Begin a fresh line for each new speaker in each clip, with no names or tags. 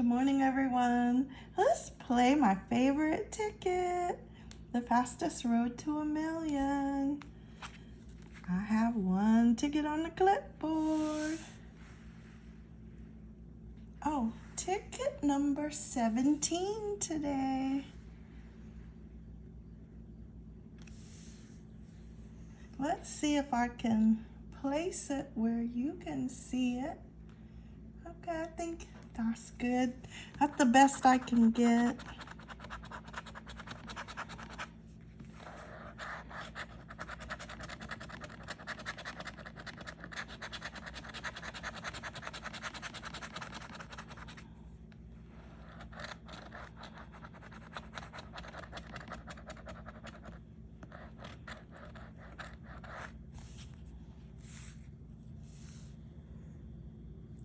Good morning, everyone. Let's play my favorite ticket, the fastest road to a million. I have one ticket on the clipboard. Oh, ticket number 17 today. Let's see if I can place it where you can see it. I think that's good. That's the best I can get.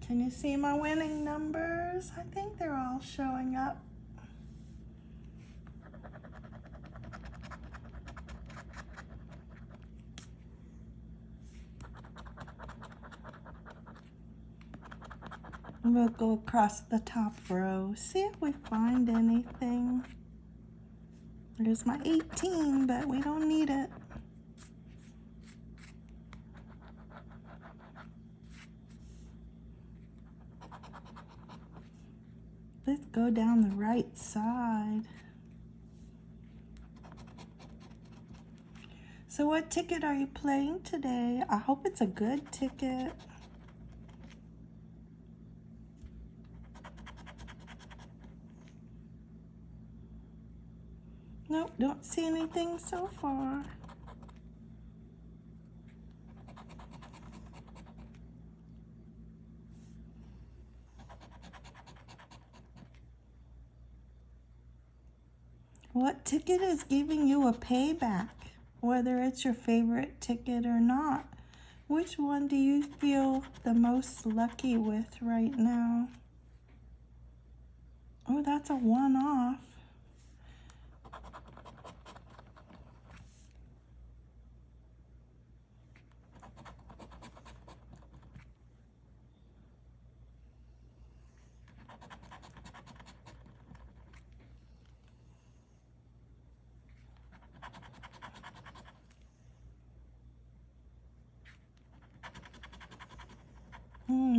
Can you see my winning numbers? I think they're all showing up. We'll go across the top row, see if we find anything. There's my 18, but we don't need it. Let's go down the right side. So what ticket are you playing today? I hope it's a good ticket. Nope, don't see anything so far. What ticket is giving you a payback? Whether it's your favorite ticket or not. Which one do you feel the most lucky with right now? Oh, that's a one-off.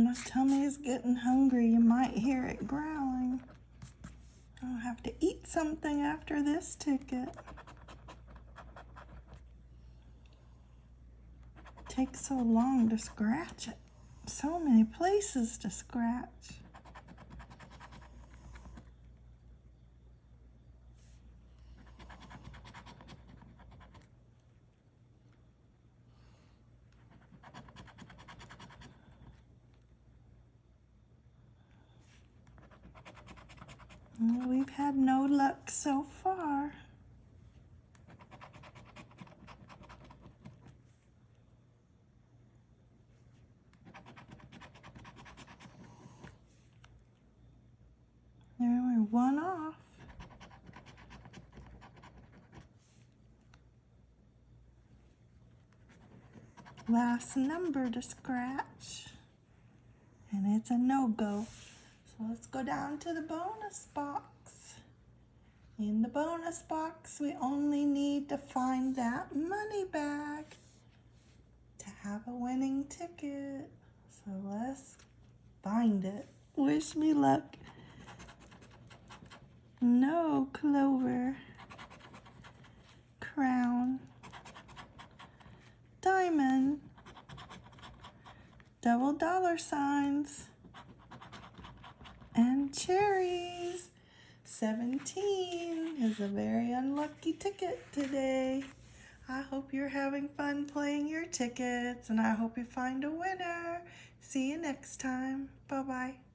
My tummy is getting hungry. You might hear it growling. I'll have to eat something after this ticket. takes so long to scratch it. So many places to scratch. We've had no luck so far. There we're one off. Last number to scratch. And it's a no-go. So let's go down to the bonus box. In the bonus box, we only need to find that money bag to have a winning ticket. So let's find it. Wish me luck. No clover. Crown. Diamond. Double dollar signs and cherries. 17 is a very unlucky ticket today. I hope you're having fun playing your tickets and I hope you find a winner. See you next time. Bye-bye.